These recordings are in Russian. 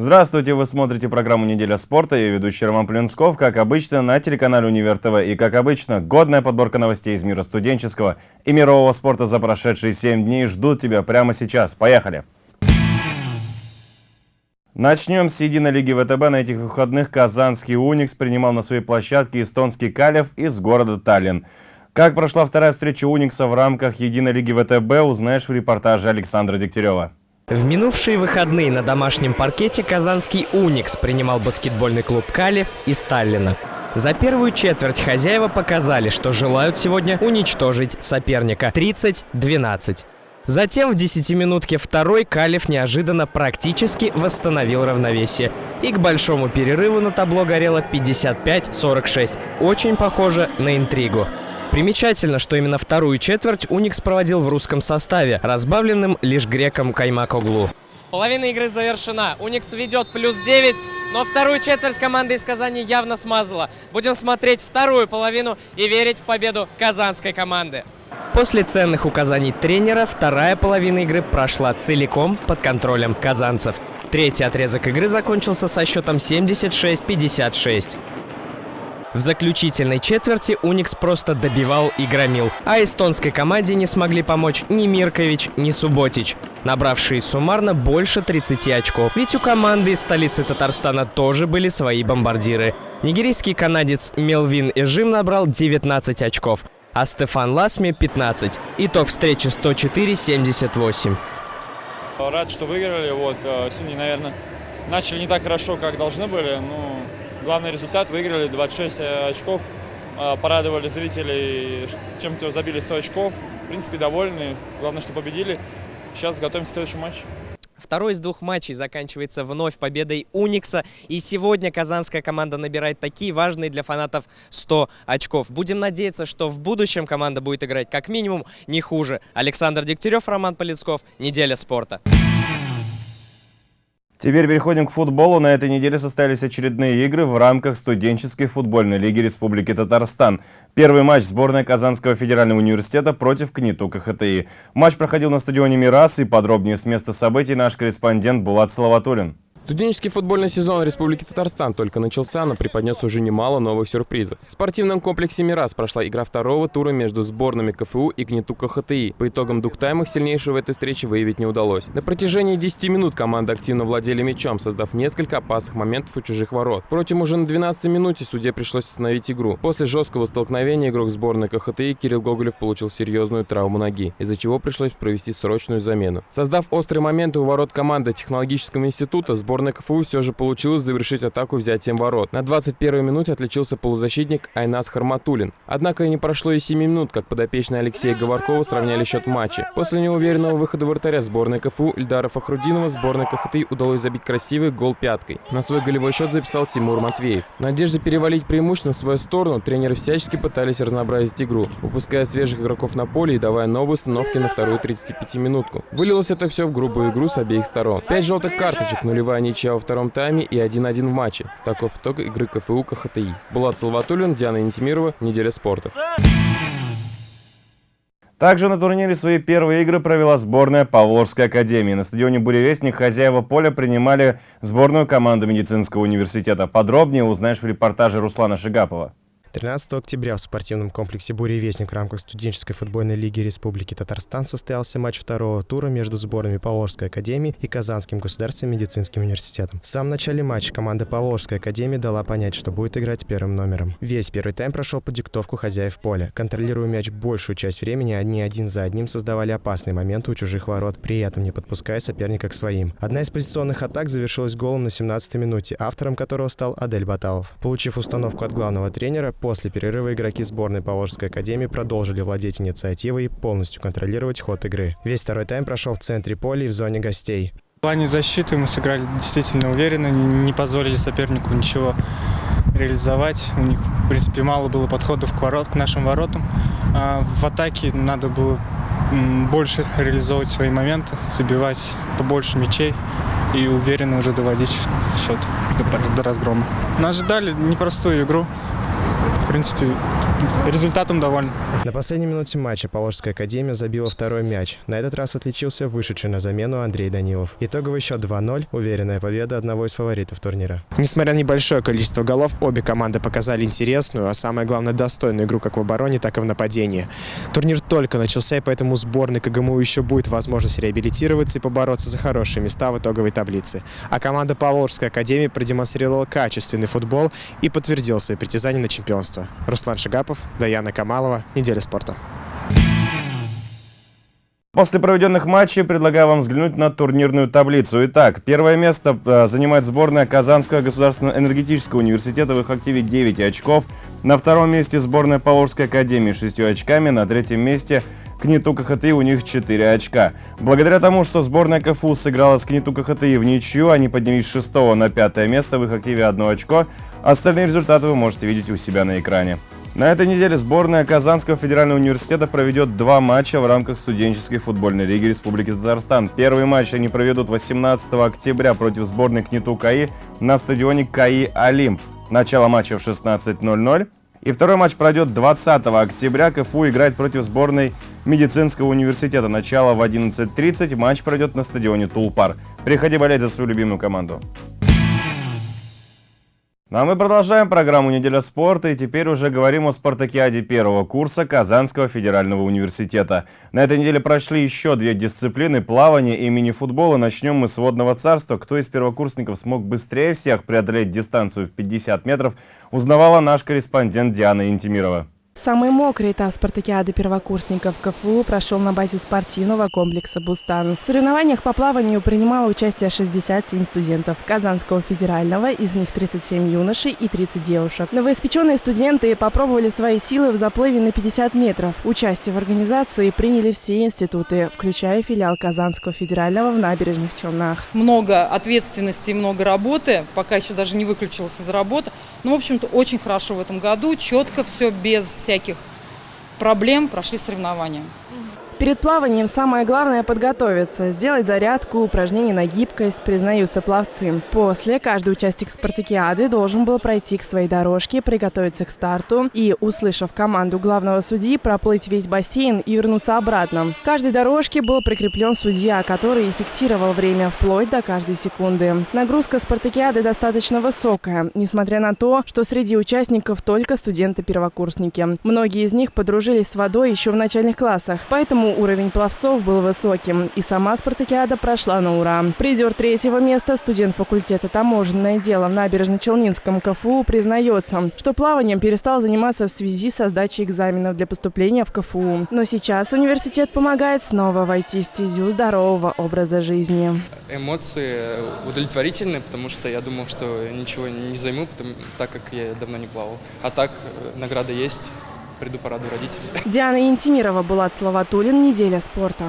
Здравствуйте, вы смотрите программу «Неделя спорта». Я ведущий Роман Плюнсков, как обычно, на телеканале «Универ ТВ». И, как обычно, годная подборка новостей из мира студенческого и мирового спорта за прошедшие 7 дней ждут тебя прямо сейчас. Поехали! Начнем с единой лиги ВТБ. На этих выходных казанский «Уникс» принимал на своей площадке эстонский «Калев» из города Таллин. Как прошла вторая встреча «Уникса» в рамках единой лиги ВТБ, узнаешь в репортаже Александра Дегтярева. В минувшие выходные на домашнем паркете казанский «Уникс» принимал баскетбольный клуб «Калев» из Таллина. За первую четверть хозяева показали, что желают сегодня уничтожить соперника 30-12. Затем в десятиминутке второй Калев неожиданно практически восстановил равновесие. И к большому перерыву на табло горело 55-46. Очень похоже на интригу. Примечательно, что именно вторую четверть Уникс проводил в русском составе, разбавленным лишь греком Каймакоглу. Половина игры завершена. Уникс ведет плюс 9, но вторую четверть команда из Казани явно смазала. Будем смотреть вторую половину и верить в победу казанской команды. После ценных указаний тренера вторая половина игры прошла целиком под контролем казанцев. Третий отрезок игры закончился со счетом 76-56. В заключительной четверти Уникс просто добивал и громил, а эстонской команде не смогли помочь ни Миркович, ни Субботич, набравшие суммарно больше 30 очков. Ведь у команды из столицы Татарстана тоже были свои бомбардиры. Нигерийский канадец Мелвин Эжим набрал 19 очков, а Стефан Ласми 15. Итог встречи 104-78. Рад, что выиграли. Вот, э, сегодня, наверное, начали не так хорошо, как должны были. Но главный результат выиграли 26 очков. Э, порадовали зрителей, чем-то забили 100 очков. В принципе, довольны. Главное, что победили. Сейчас готовимся к следующему матчу. Второй из двух матчей заканчивается вновь победой Уникса. И сегодня казанская команда набирает такие важные для фанатов 100 очков. Будем надеяться, что в будущем команда будет играть как минимум не хуже. Александр Дегтярев, Роман Полицков. Неделя спорта. Теперь переходим к футболу. На этой неделе состоялись очередные игры в рамках студенческой футбольной лиги Республики Татарстан. Первый матч сборной Казанского федерального университета против КНИТУ КХТИ. Матч проходил на стадионе «Мирас» и подробнее с места событий наш корреспондент Булат Салаватулин. Студенческий футбольный сезон Республики Татарстан только начался, но преподнес уже немало новых сюрпризов. В спортивном комплексе «Мирас» прошла игра второго тура между сборными КФУ и ГНИТУ КХТИ. По итогам двух таймов сильнейшего в этой встрече выявить не удалось. На протяжении 10 минут команды активно владели мячом, создав несколько опасных моментов у чужих ворот. Впрочем, уже на 12 минуте судье пришлось остановить игру. После жесткого столкновения игрок сборной КХТИ Кирилл Гоголев получил серьезную травму ноги, из-за чего пришлось провести срочную замену. Создав острые моменты у ворот команды технологического института, сборная сборной КФУ все же получилось завершить атаку взятием ворот. На 21-й минуте отличился полузащитник Айнас Харматулин. Однако и не прошло и 7 минут, как подопечные Алексея Говоркова сравняли счет в матче. После неуверенного выхода вратаря сборной КФУ Ильдара Фахрудинова сборной КХТ удалось забить красивый гол пяткой. На свой голевой счет записал Тимур Матвеев. В перевалить преимущество в свою сторону, тренеры всячески пытались разнообразить игру, выпуская свежих игроков на поле и давая новые установки на вторую 35-минутку. Вылилось это все в грубую игру с обеих сторон. Пять желтых карточек, нулевая ничья во втором тайме и 1-1 в матче. Таков итог игры КФУ КХТИ. Булат Салватулин, Диана Интимирова, Неделя спорта. Также на турнире свои первые игры провела сборная Павловской академии. На стадионе «Буревестник» хозяева поля принимали сборную команду медицинского университета. Подробнее узнаешь в репортаже Руслана Шигапова. 13 октября в спортивном комплексе «Буревестник» в рамках студенческой футбольной лиги Республики Татарстан состоялся матч второго тура между сборами Поволжской академии и Казанским государственным медицинским университетом. В самом начале матча команда Поволжской академии дала понять, что будет играть первым номером. Весь первый тайм прошел под диктовку хозяев поля. Контролируя мяч большую часть времени, они один за одним создавали опасные моменты у чужих ворот, при этом не подпуская соперника к своим. Одна из позиционных атак завершилась голом на 17-й минуте, автором которого стал Адель Баталов. Получив установку от главного тренера, После перерыва игроки сборной Поволжской академии продолжили владеть инициативой и полностью контролировать ход игры. Весь второй тайм прошел в центре поля и в зоне гостей. В плане защиты мы сыграли действительно уверенно, не позволили сопернику ничего реализовать. У них, в принципе, мало было подходов к, ворот, к нашим воротам. А в атаке надо было больше реализовывать свои моменты, забивать побольше мячей и уверенно уже доводить счет до, до разгрома. Мы ожидали непростую игру. Принципе, результатом довольны. На последней минуте матча Положская академия забила второй мяч. На этот раз отличился вышедший на замену Андрей Данилов. Итоговый счет 2-0 – уверенная победа одного из фаворитов турнира. Несмотря на небольшое количество голов, обе команды показали интересную, а самое главное достойную игру как в обороне, так и в нападении. Турнир только начался, и поэтому сборной КГМУ еще будет возможность реабилитироваться и побороться за хорошие места в итоговой таблице. А команда Поволжской академии продемонстрировала качественный футбол и подтвердила свои притязания на чемпионство. Руслан Шигапов, Даяна Камалова. Неделя спорта. После проведенных матчей предлагаю вам взглянуть на турнирную таблицу. Итак, первое место э, занимает сборная Казанского государственного энергетического университета. В их активе 9 очков. На втором месте сборная Поволжской академии 6 очками. На третьем месте КНИТУ КХТИ у них 4 очка. Благодаря тому, что сборная КФУ сыграла с КНИТУ КХТИ в ничью, они поднялись с 6 на 5 место. В их активе 1 очко. Остальные результаты вы можете видеть у себя на экране. На этой неделе сборная Казанского федерального университета проведет два матча в рамках студенческой футбольной лиги Республики Татарстан. Первый матч они проведут 18 октября против сборной КНИТУ КАИ на стадионе КАИ Олимп. Начало матча в 16.00. И второй матч пройдет 20 октября. КФУ играет против сборной медицинского университета. Начало в 11.30. Матч пройдет на стадионе Тулпар. Приходи болеть за свою любимую команду. Ну а мы продолжаем программу «Неделя спорта» и теперь уже говорим о спартакиаде первого курса Казанского федерального университета. На этой неделе прошли еще две дисциплины – плавание и мини-футбол. И начнем мы с водного царства. Кто из первокурсников смог быстрее всех преодолеть дистанцию в 50 метров, узнавала наш корреспондент Диана Интимирова. Самый мокрый этап спартакиады первокурсников КФУ прошел на базе спортивного комплекса «Бустан». В соревнованиях по плаванию принимало участие 67 студентов Казанского федерального, из них 37 юношей и 30 девушек. Новоиспеченные студенты попробовали свои силы в заплыве на 50 метров. Участие в организации приняли все институты, включая филиал Казанского федерального в набережных Челнах. Много ответственности, много работы, пока еще даже не выключилась из работы. Ну, в общем-то, очень хорошо в этом году, четко все, без всяких проблем прошли соревнования. Перед плаванием самое главное подготовиться, сделать зарядку, упражнения на гибкость, признаются пловцы. После каждый участник спартакиады должен был пройти к своей дорожке, приготовиться к старту и, услышав команду главного судьи, проплыть весь бассейн и вернуться обратно. К каждой дорожке был прикреплен судья, который фиксировал время вплоть до каждой секунды. Нагрузка спартакиады достаточно высокая, несмотря на то, что среди участников только студенты-первокурсники. Многие из них подружились с водой еще в начальных классах, поэтому уровень пловцов был высоким, и сама спартакиада прошла на ура. Призер третьего места, студент факультета таможенное дело в Набережно-Челнинском КФУ, признается, что плаванием перестал заниматься в связи со сдачей экзаменов для поступления в КФУ. Но сейчас университет помогает снова войти в стезю здорового образа жизни. Эмоции удовлетворительные, потому что я думал, что ничего не займу, так как я давно не плавал. А так э, награда есть приду порадую родителей. Диана Интимирова, Булат Словатулин, «Неделя спорта».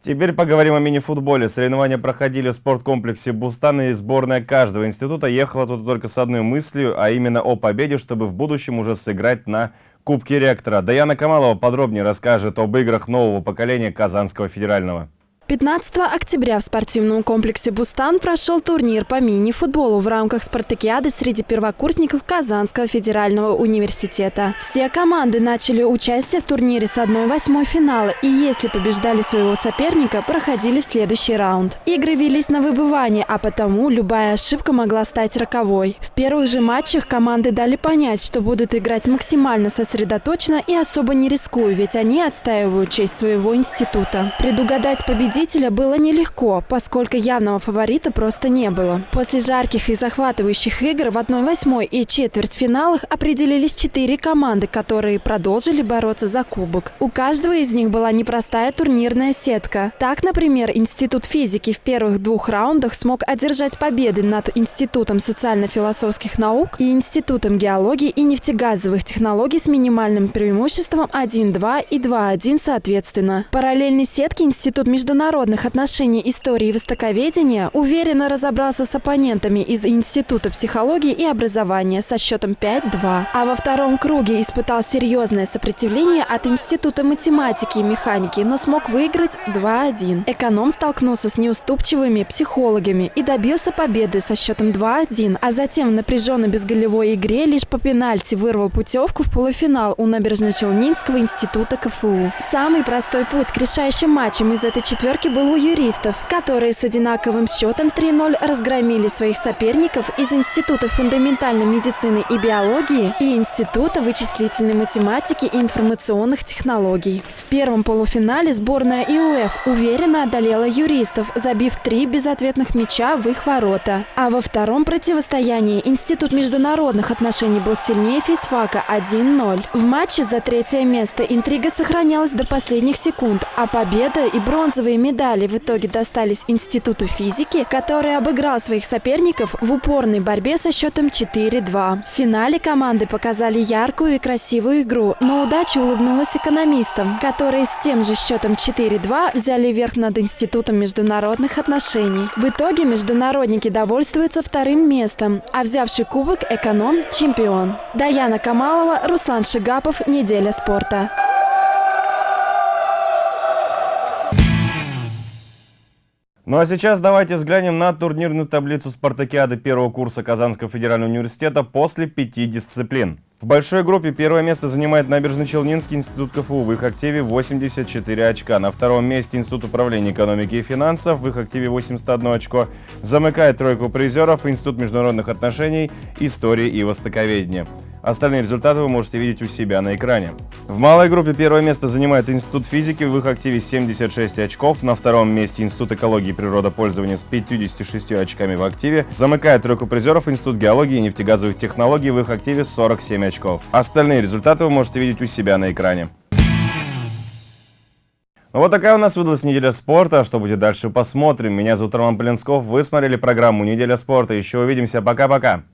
Теперь поговорим о мини-футболе. Соревнования проходили в спорткомплексе «Бустан», и сборная каждого института ехала тут только с одной мыслью, а именно о победе, чтобы в будущем уже сыграть на Кубке ректора. Даяна Камалова подробнее расскажет об играх нового поколения Казанского федерального. 15 октября в спортивном комплексе «Бустан» прошел турнир по мини-футболу в рамках спартакиады среди первокурсников Казанского федерального университета. Все команды начали участие в турнире с 1-8 финала и если побеждали своего соперника, проходили в следующий раунд. Игры велись на выбывание, а потому любая ошибка могла стать роковой. В первых же матчах команды дали понять, что будут играть максимально сосредоточенно и особо не рискуя, ведь они отстаивают честь своего института. Предугадать победителя победителя было нелегко, поскольку явного фаворита просто не было. После жарких и захватывающих игр в 1-8 и четвертьфиналах определились четыре команды, которые продолжили бороться за кубок. У каждого из них была непростая турнирная сетка. Так, например, Институт физики в первых двух раундах смог одержать победы над Институтом социально-философских наук и Институтом геологии и нефтегазовых технологий с минимальным преимуществом 1-2 и 2-1 соответственно. Параллельной сетке Институт международных международных отношений, истории и востоковедения уверенно разобрался с оппонентами из Института психологии и образования со счетом 5-2. А во втором круге испытал серьезное сопротивление от Института математики и механики, но смог выиграть 2-1. Эконом столкнулся с неуступчивыми психологами и добился победы со счетом 2-1, а затем в напряженной безголевой игре лишь по пенальти вырвал путевку в полуфинал у Набережно-Челнинского института КФУ. Самый простой путь к решающим матчам из этой четверки был у юристов, которые с одинаковым счетом 3-0 разгромили своих соперников из Института фундаментальной медицины и биологии и Института вычислительной математики и информационных технологий. В первом полуфинале сборная ИУФ уверенно одолела юристов, забив три безответных мяча в их ворота. А во втором противостоянии Институт международных отношений был сильнее физфака 1-0. В матче за третье место интрига сохранялась до последних секунд, а победа и бронзовые медали в итоге достались Институту физики, который обыграл своих соперников в упорной борьбе со счетом 4-2. В финале команды показали яркую и красивую игру, но удача улыбнулась экономистам, которые с тем же счетом 4-2 взяли верх над Институтом международных отношений. В итоге международники довольствуются вторым местом, а взявший кубок эконом – чемпион. Даяна Камалова, Руслан Шигапов, «Неделя спорта». Ну а сейчас давайте взглянем на турнирную таблицу спартакиады первого курса Казанского федерального университета после пяти дисциплин. В большой группе первое место занимает Набережно-Челнинский институт КФУ. В их активе 84 очка. На втором месте Институт управления экономики и финансов. В их активе 81 очко. Замыкает тройку призеров Институт международных отношений, истории и востоковедения. Остальные результаты вы можете видеть у себя на экране. В малой группе первое место занимает Институт физики, в их активе 76 очков. На втором месте Институт экологии и природопользования с 56 очками в активе. Замыкает тройку призеров Институт геологии и нефтегазовых технологий, в их активе 47 очков. Остальные результаты вы можете видеть у себя на экране. Ну вот такая у нас выдалась неделя спорта. Что будет дальше, посмотрим. Меня зовут Роман Полинсков. Вы смотрели программу «Неделя спорта». Еще увидимся. Пока-пока.